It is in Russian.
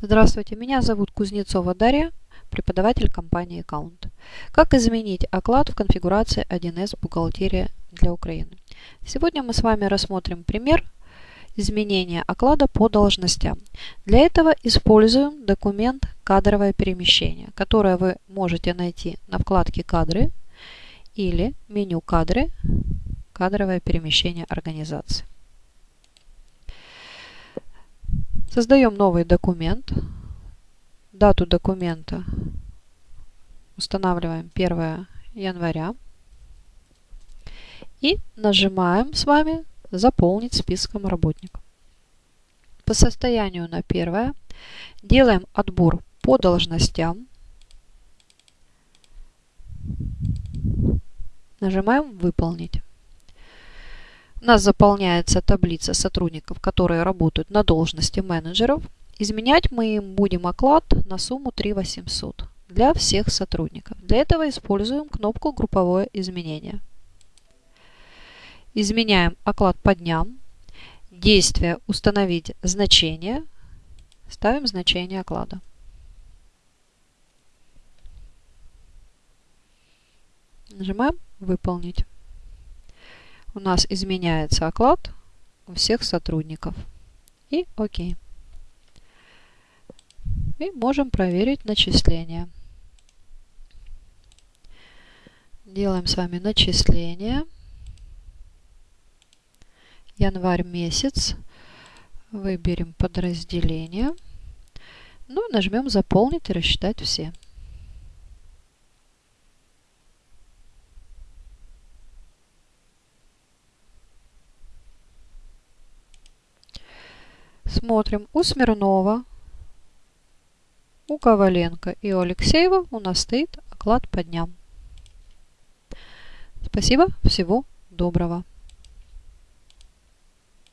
Здравствуйте, меня зовут Кузнецова Дарья, преподаватель компании Account. Как изменить оклад в конфигурации 1С «Бухгалтерия для Украины». Сегодня мы с вами рассмотрим пример изменения оклада по должностям. Для этого используем документ «Кадровое перемещение», которое вы можете найти на вкладке «Кадры» или меню «Кадры», «Кадровое перемещение организации». Создаем новый документ. Дату документа устанавливаем 1 января. И нажимаем с вами «Заполнить списком работников». По состоянию на 1 делаем отбор по должностям. Нажимаем «Выполнить». У нас заполняется таблица сотрудников, которые работают на должности менеджеров. Изменять мы им будем оклад на сумму 3 800 для всех сотрудников. Для этого используем кнопку «Групповое изменение». Изменяем оклад по дням. Действие «Установить значение». Ставим значение оклада. Нажимаем «Выполнить» у нас изменяется оклад у всех сотрудников. И ОК. И можем проверить начисление. Делаем с вами начисление. Январь месяц. Выберем подразделение. Ну, нажмем «Заполнить» и рассчитать все. Смотрим у Смирнова, у Коваленко и у Алексеева у нас стоит оклад по дням. Спасибо, всего доброго.